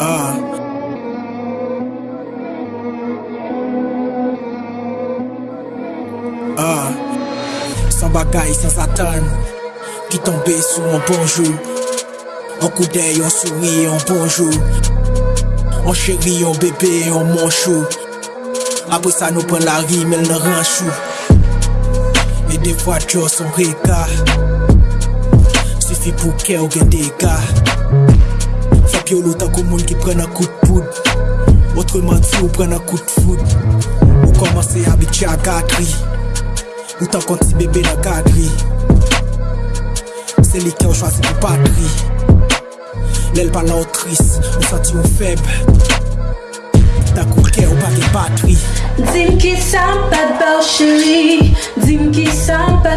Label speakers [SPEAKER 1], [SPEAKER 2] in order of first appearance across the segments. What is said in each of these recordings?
[SPEAKER 1] Ah. Ah. Sans bagaille, sans attendre. Qui tombait sous un bonjour. Un coup d'œil, on sourit, un bonjour. On chérit, on bébé, on manchou. Après ça, nous prend la rime, elle nous rend chou. Et des fois, tu as son regard. Poudre. Autrement dit, ou prenne un coup de foudre. Ou commencer à habituer à gâterie. Ou qui ont choisi pour patrie. L'aile par l'autrice, ou senti ou cœur ou pas de batterie.
[SPEAKER 2] Dis-moi qui ça pas de belle chérie Dis-moi qui ça pas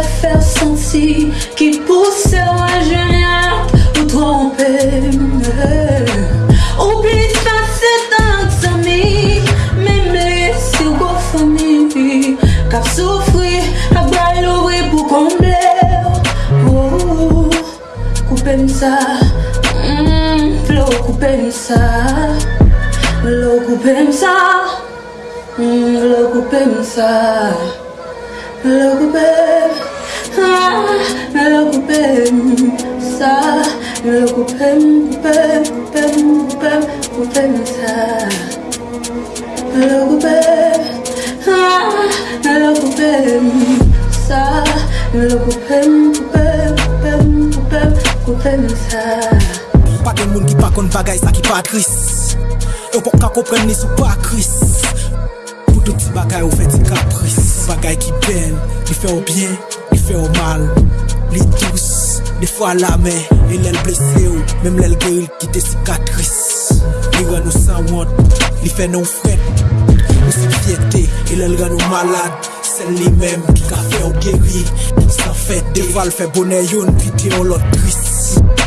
[SPEAKER 2] coupez ça mm, Flo, coupez ça Lo coupez ça Mm, Lo coupé ça Lo coupé ah, Lo coupé ça Lo coupé coupé coupé coupé coupé ça Coupé ça.
[SPEAKER 1] Pa gen moun ki pa kon bagay sa ki pa tris Yo pou ka sou pa kris bagay ou fe Bagay ki bel, li fe ou bien, li fe ou mal. Li tous, de fwa la men E lèl blese ou, mem lèl geril ki te sikatris Li ren nou san want, li fe nou fret Ou si e ren nou malad Sel li mem ki ka fe ou geri San fet, de val fe bonè yon, Si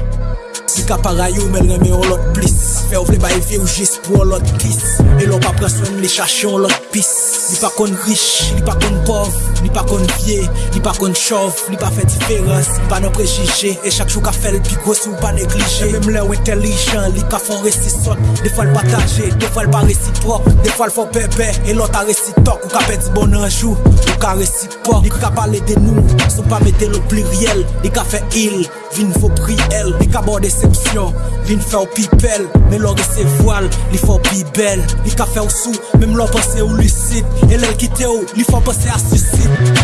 [SPEAKER 1] Ki kapara ou men reme yon lot plis. Fè ou vle baye fye ou jes pou yon lot kis E lò pa preswen li chache yon lot pis. Li pa kon rich, li pa kon pov Li pa kon vie, li pa kon chov Li pa fè diferans, li pa nan prejije. E chak chou ka fèl pi gros ou pa neglije E mèm lè ou entelijan, li ka fon resi sot De fwa l pataje, de fwa l pa resiprok De fwa l fon pepe, e lò ta resitok. Ou ka peti bon anjou, ou ka resipok. Li ka pale de nou, sou pa mette lò pluriel. Li ka fè il, vin fò pri el Li ka borde se decepsyon, vin fè ou pipel Men lò rese voal, li fò pi bel Li ka fè ou sou, mèm lò pense ou lucide. E lèl kite ou, li fò pense a suicide